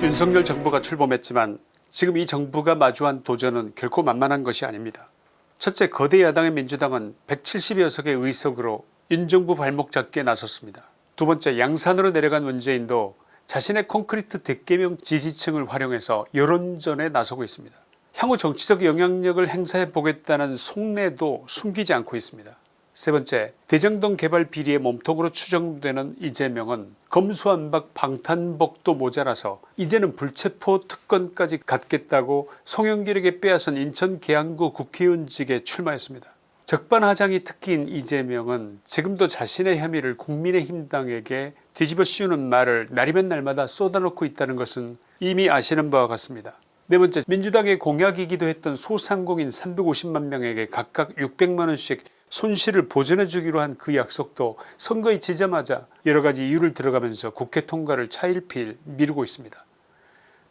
윤석열 정부가 출범했지만 지금 이 정부가 마주한 도전은 결코 만만한 것이 아닙니다. 첫째 거대 야당의 민주당은 170여 석의 의석으로 윤정부 발목 잡기에 나섰습니다. 두 번째 양산으로 내려간 문재인도 자신의 콘크리트 대개명 지지층을 활용해서 여론전에 나서고 있습니다. 향후 정치적 영향력을 행사해 보겠다는 속내도 숨기지 않고 있습니다. 세 번째 대정동 개발 비리의 몸통으로 추정되는 이재명은 검수안박 방탄복도 모자라서 이제는 불체포 특권까지 갖겠다고 송영길에게 빼앗은 인천 계양구 국회의원직에 출마했습니다. 적반하장이 특기인 이재명은 지금도 자신의 혐의를 국민의힘당에게 뒤집어 씌우는 말을 날이면 날마다 쏟아놓고 있다는 것은 이미 아시는 바와 같습니다. 네 번째 민주당의 공약이기도 했던 소상공인 350만 명에게 각각 600만원씩 손실을 보전해 주기로 한 그 약속도 선거에 지자마자 여러가지 이유를 들어가면서 국회 통과를 차일피일 미루고 있습니다.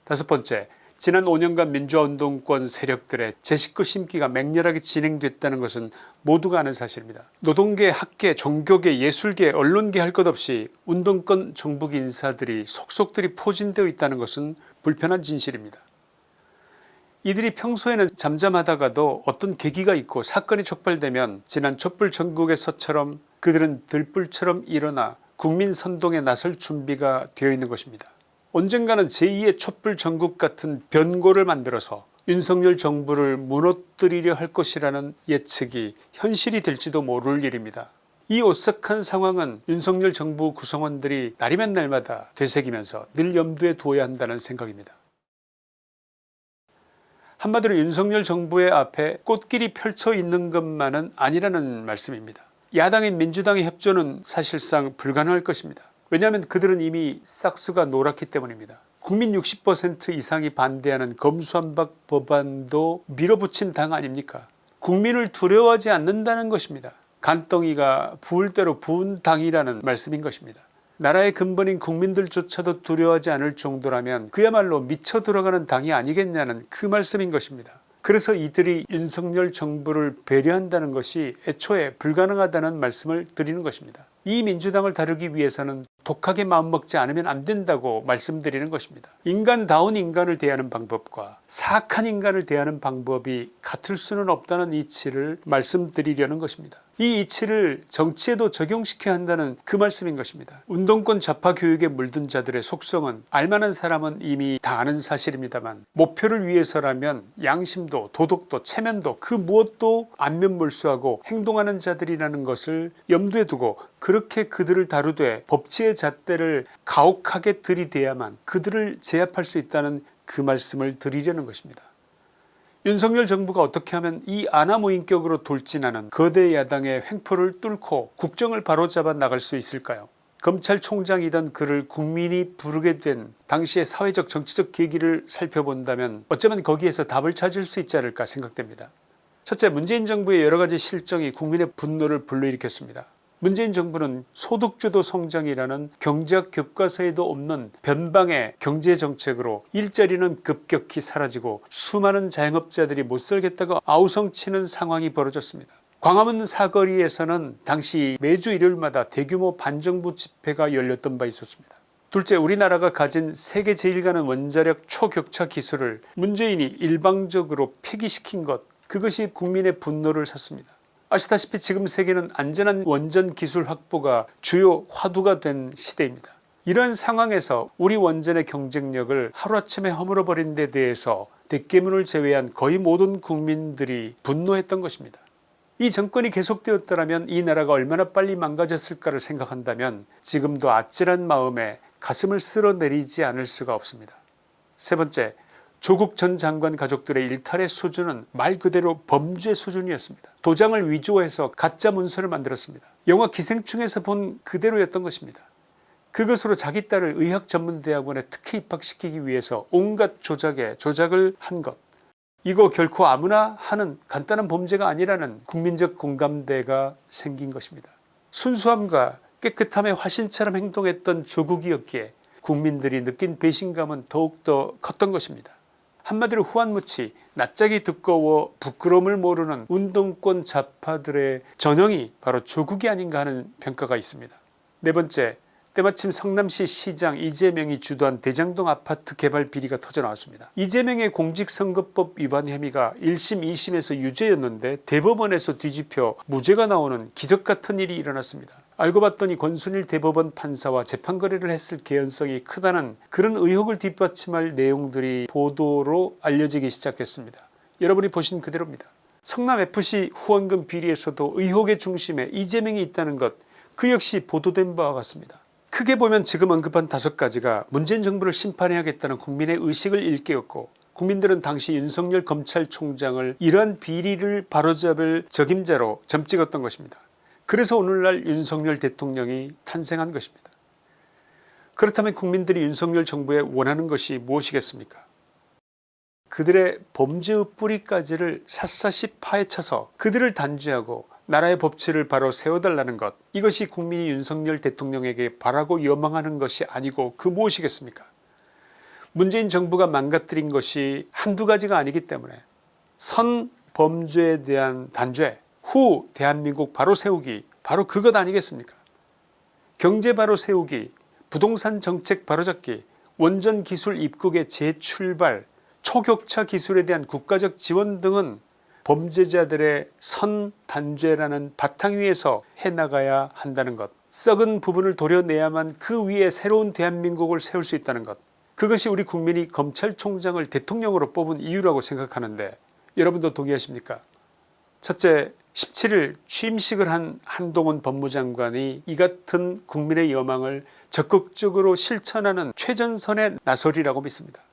다섯 번째 지난 5년간 민주화운동권 세력들의 제 식구 심기가 맹렬하게 진행됐다는 것은 모두가 아는 사실입니다. 노동계 학계 종교계 예술계 언론계 할 것 없이 운동권 정북 인사들이 속속들이 포진되어 있다는 것은 불편한 진실입니다. 이들이 평소에는 잠잠하다가도 어떤 계기가 있고 사건이 촉발되면 지난 촛불 전국에서처럼 그들은 들불처럼 일어나 국민 선동에 나설 준비가 되어 있는 것입니다. 언젠가는 제2의 촛불 전국 같은 변고를 만들어서 윤석열 정부를 무너뜨리려 할 것이라는 예측이 현실이 될지도 모를 일입니다. 이 오싹한 상황은 윤석열 정부 구성원들이 날이면 날마다 되새기면서 늘 염두에 두어야 한다는 생각입니다. 한마디로 윤석열 정부의 앞에 꽃길이 펼쳐 있는 것만은 아니라는 말씀입니다. 야당인 민주당의 협조는 사실상 불가능할 것입니다. 왜냐하면 그들은 이미 싹수가 노랗기 때문입니다. 국민 60% 이상이 반대하는 검수한박 법안도 밀어붙인 당 아닙니까 국민을 두려워하지 않는다는 것입니다. 간덩이가 부을 대로 부은 당이라는 말씀인 것입니다. 나라의 근본인 국민들조차도 두려워하지 않을 정도라면 그야말로 미쳐 들어가는 당이 아니겠냐는 그 말씀인 것입니다. 그래서 이들이 윤석열 정부를 배려한다는 것이 애초에 불가능하다는 말씀을 드리는 것입니다. 이 민주당을 다루기 위해서는 독하게 마음먹지 않으면 안 된다고 말씀드리는 것입니다. 인간다운 인간을 대하는 방법과 사악한 인간을 대하는 방법이 같을 수는 없다는 이치를 말씀드리려는 것입니다. 이 이치를 정치에도 적용시켜야 한다는 그 말씀인 것입니다. 운동권 좌파 교육에 물든 자들의 속성은 알만한 사람은 이미 다 아는 사실입니다만 목표를 위해서라면 양심도 도덕도 체면도 그 무엇도 안면몰수하고 행동하는 자들이라는 것을 염두에 두고 그렇게 그들을 다루되 법치의 잣대를 가혹하게 들이대야만 그들을 제압할 수 있다는 그 말씀을 드리려는 것입니다. 윤석열 정부가 어떻게 하면 이 아나무인격으로 돌진하는 거대 야당의 횡포를 뚫고 국정을 바로잡아 나갈 수 있을까요 검찰총장이던 그를 국민이 부르게 된 당시의 사회적 정치적 계기를 살펴본다면 어쩌면 거기에서 답을 찾을 수 있지 않을까 생각됩니다. 첫째 문재인 정부의 여러가지 실정이 국민의 분노를 불러일으켰습니다. 문재인 정부는 소득주도 성장이라는 경제학 교과서에도 없는 변방의 경제정책으로 일자리는 급격히 사라지고 수많은 자영업자들이 못살겠다고 아우성치는 상황이 벌어졌습니다. 광화문 사거리에서는 당시 매주 일요일마다 대규모 반정부 집회가 열렸던 바 있었습니다. 둘째 우리나라가 가진 세계 제일 가는 원자력 초격차 기술을 문재인이 일방적으로 폐기시킨 것 그것이 국민의 분노를 샀습니다. 아시다시피 지금 세계는 안전한 원전 기술 확보가 주요 화두가 된 시대입니다. 이러한 상황에서 우리 원전의 경쟁력을 하루아침에 허물어버린 데 대해서 대깨문을 제외한 거의 모든 국민들이 분노했던 것입니다. 이 정권이 계속되었더라면 이 나라가 얼마나 빨리 망가졌을까를 생각한다면 지금도 아찔한 마음에 가슴을 쓸어내리지 않을 수가 없습니다. 세 번째 조국 전 장관 가족들의 일탈의 수준은 말 그대로 범죄 수준이었습니다. 도장을 위조해서 가짜 문서를 만들었습니다. 영화 기생충에서 본 그대로였던 것입니다. 그것으로 자기 딸을 의학전문대학원에 특혜 입학시키기 위해서 온갖 조작에 조작을 한 것. 이거 결코 아무나 하는 간단한 범죄가 아니라는 국민적 공감대가 생긴 것입니다. 순수함과 깨끗함의 화신처럼 행동했던 조국이었기에 국민들이 느낀 배신감은 더욱더 컸던 것입니다. 한마디로 후한무치 낯짝이 두꺼워 부끄러움을 모르는 운동권 좌파들의 전형이 바로 조국이 아닌가 하는 평가가 있습니다. 네 번째 때마침 성남시 시장 이재명이 주도한 대장동 아파트 개발 비리가 터져나왔습니다. 이재명의 공직선거법 위반 혐의가 1심 2심에서 유죄였는데 대법원에서 뒤집혀 무죄가 나오는 기적같은 일이 일어났습니다. 알고 봤더니 권순일 대법원 판사와 재판 거래를 했을 개연성이 크다는 그런 의혹을 뒷받침할 내용들이 보도로 알려지기 시작했습니다. 여러분이 보신 그대로입니다. 성남FC 후원금 비리에서도 의혹의 중심에 이재명이 있다는 것 그 역시 보도된 바와 같습니다. 크게 보면 지금 언급한 다섯 가지가 문재인 정부를 심판해야겠다는 국민의 의식을 일깨웠고 국민들은 당시 윤석열 검찰총장을 이러한 비리를 바로잡을 적임자로 점찍었던 것입니다. 그래서 오늘날 윤석열 대통령이 탄생한 것입니다. 그렇다면 국민들이 윤석열 정부에 원하는 것이 무엇이겠습니까 그들의 범죄의 뿌리까지를 샅샅이 파헤쳐서 그들을 단죄하고 나라의 법치를 바로 세워달라는 것. 이것이 국민이 윤석열 대통령에게 바라고 여망하는 것이 아니고 그 무엇이겠습니까? 문재인 정부가 망가뜨린 것이 한두 가지가 아니기 때문에 선 범죄에 대한 단죄 후 대한민국 바로 세우기 바로 그것 아니겠습니까? 경제 바로 세우기 부동산 정책 바로잡기 원전 기술 입국의 재출발 초격차 기술에 대한 국가적 지원 등은 범죄자들의 선단죄라는 바탕 위에서 해나가야 한다는 것. 썩은 부분을 도려내야만 그 위에 새로운 대한민국을 세울 수 있다는 것. 그것이 우리 국민이 검찰총장을 대통령으로 뽑은 이유라고 생각하는데 여러분도 동의하십니까? 첫째 17일 취임식을 한 한동훈 법무장관이 이 같은 국민의 여망을 적극적으로 실천하는 최전선에 나서리라고 믿습니다.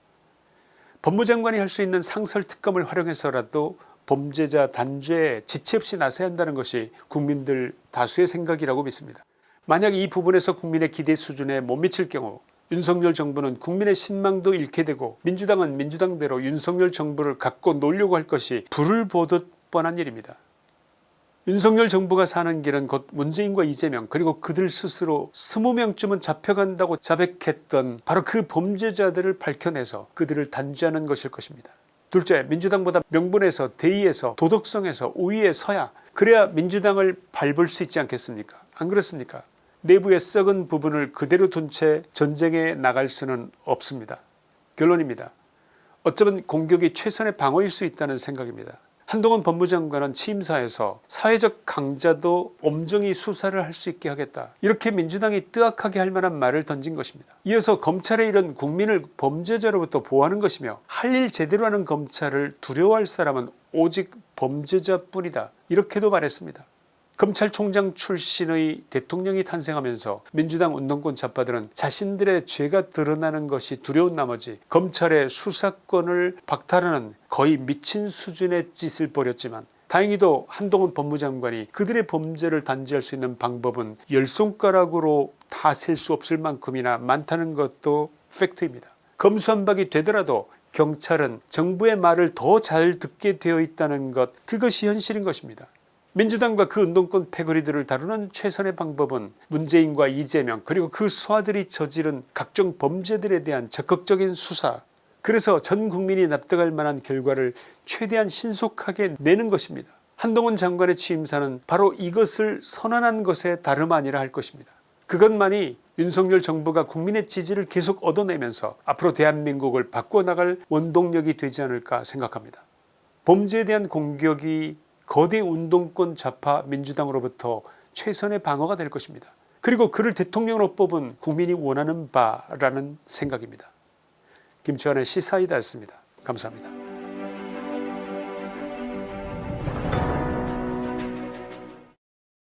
법무장관이 할 수 있는 상설특검을 활용해서라도 범죄자 단죄에 지체 없이 나서야 한다는 것이 국민들 다수의 생각이라고 믿습니다. 만약 이 부분에서 국민의 기대 수준에 못 미칠 경우 윤석열 정부는 국민의 신망도 잃게 되고 민주당은 민주당대로 윤석열 정부를 갖고 놀려고 할 것이 불을 보듯 뻔한 일입니다. 윤석열 정부가 사는 길은 곧 문재인과 이재명 그리고 그들 스스로 20명쯤은 잡혀간다고 자백했던 바로 그 범죄자들을 밝혀내서 그들을 단죄하는 것일 것입니다. 둘째 민주당보다 명분에서 대의에서 도덕성에서 우위에 서야 그래야 민주당을 밟을 수 있지 않겠습니까 안 그렇습니까 내부의 썩은 부분을 그대로 둔 채 전쟁에 나갈 수는 없습니다. 결론입니다. 어쩌면 공격이 최선의 방어일 수 있다는 생각입니다. 한동훈 법무장관은 취임사에서 사회적 강자도 엄정히 수사를 할 수 있게 하겠다 이렇게 민주당이 뜨악하게 할 만한 말을 던진 것입니다. 이어서 검찰의 일은 국민을 범죄자로부터 보호하는 것이며 할 일 제대로 하는 검찰을 두려워할 사람은 오직 범죄자뿐이다 이렇게도 말했습니다. 검찰총장 출신의 대통령이 탄생하면서 민주당 운동권 좌파들은 자신들의 죄가 드러나는 것이 두려운 나머지 검찰의 수사권을 박탈하는 거의 미친 수준의 짓을 벌였지만 다행히도 한동훈 법무장관이 그들의 범죄를 단죄할 수 있는 방법은 열 손가락으로 다 셀 수 없을 만큼이나 많다는 것도 팩트입니다. 검수한박이 되더라도 경찰은 정부의 말을 더 잘 듣게 되어 있다는 것 그것이 현실인 것입니다. 민주당과 그 운동권 패거리들을 다루는 최선의 방법은 문재인과 이재명 그리고 그 수하들이 저지른 각종 범죄들에 대한 적극적인 수사 그래서 전 국민이 납득할 만한 결과를 최대한 신속하게 내는 것입니다. 한동훈 장관의 취임사는 바로 이것을 선언한 것에 다름 아니라 할 것입니다. 그것만이 윤석열 정부가 국민의 지지를 계속 얻어내면서 앞으로 대한민국을 바꿔나갈 원동력이 되지 않을까 생각합니다. 범죄에 대한 공격이 거대 운동권 좌파 민주당으로부터 최선의 방어가 될 것입니다. 그리고 그를 대통령으로 뽑은 국민이 원하는 바라는 생각입니다. 김치환의 시사이다였습니다. 감사합니다.